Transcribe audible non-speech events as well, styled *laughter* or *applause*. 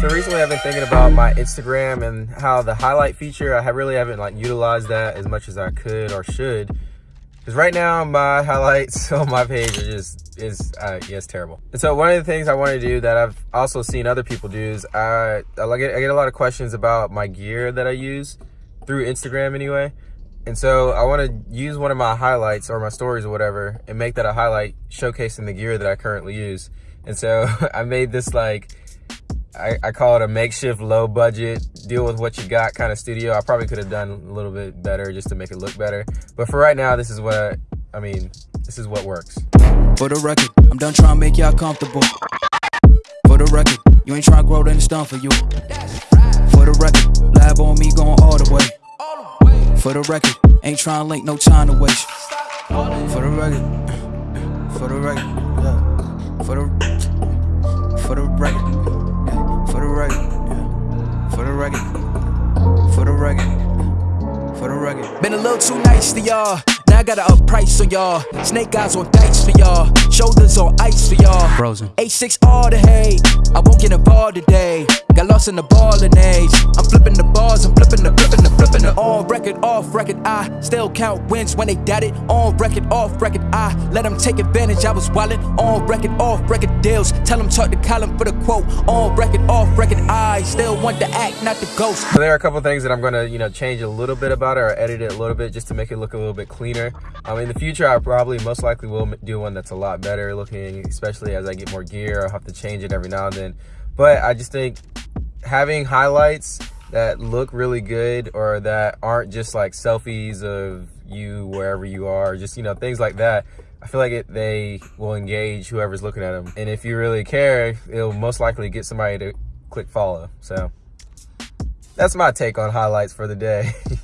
So recently I've been thinking about my Instagram and how the highlight feature, I really haven't like utilized that as much as I could or should. Because right now my *laughs* highlights on my page are just, is, uh, it's terrible. And so one of the things I want to do that I've also seen other people do is I, I, get, I get a lot of questions about my gear that I use through Instagram anyway. And so I want to use one of my highlights or my stories or whatever and make that a highlight showcasing the gear that I currently use. And so *laughs* I made this like, I, I, call it a makeshift low budget deal with what you got kind of studio. I probably could have done a little bit better just to make it look better. But for right now, this is what, I, mean, this is what works. For the record, I'm done trying to make y'all comfortable. For the record, you ain't trying to grow, then it's done for you. For the record, lab on me going all the way. For the record, ain't trying to link, no time to waste. For the record, for the record, a little too nice to y'all. Now I gotta up price on y'all. Snake eyes on dice for y'all. Shoulders on ice for y'all. Frozen. H6 all the hate. I won't get involved today. Got lost in the ballin' age. I'm flipping the bars, I'm flipping the, flipping the, flipping the. On record, off record, I still count wins when they doubt it. On record, off record, I let them take advantage. I was wildin'. On record, off record deals. Tell them talk to Colin for the quote. On record, off record, I still want the act, not the ghost. So there are a couple things that I'm gonna, you know, change a little bit about it or edit it a little bit just to make it look a little bit cleaner um, in the future, I probably most likely will do one that's a lot better looking, especially as I get more gear. I'll have to change it every now and then. But I just think having highlights that look really good or that aren't just like selfies of you wherever you are, just, you know, things like that. I feel like it, they will engage whoever's looking at them. And if you really care, it'll most likely get somebody to click follow. So that's my take on highlights for the day. *laughs*